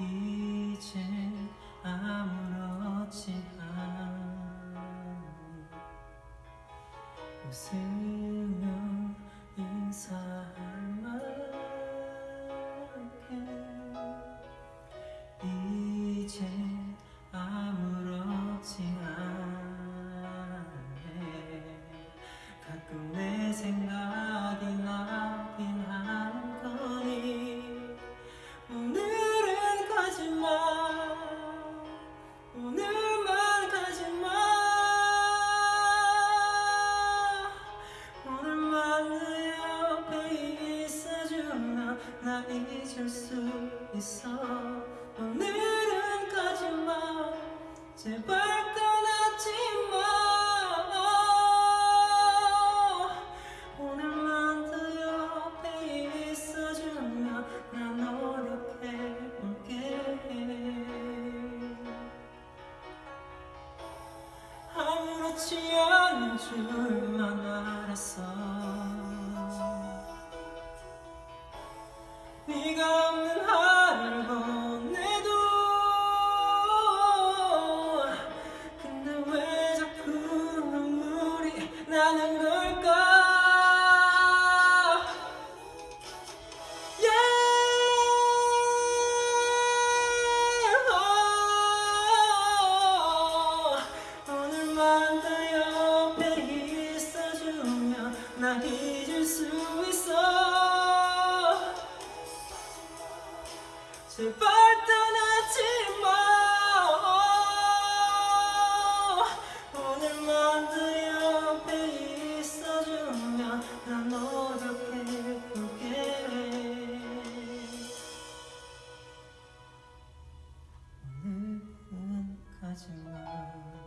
이젠 아무렇지 않니 웃음 잊을 수 있어. 오늘은 가지마 제발 떠나지마. 오늘만 더 옆에 있어주면 나 노력해볼게 아무렇지 않은 줄만 알았어. 제발 떠나지 마. 오늘만 그 옆에 있어주면 난 너를 예쁘게. 오늘은 가지마.